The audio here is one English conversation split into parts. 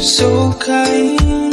So kind,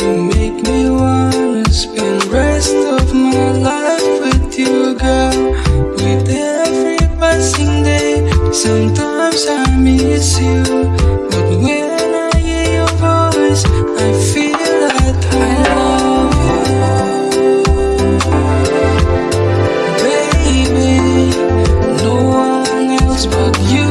you make me wanna spend rest of my life with you, girl. With every passing day, sometimes I miss you, but when I hear your voice, I feel that I love you, baby. No one else but you.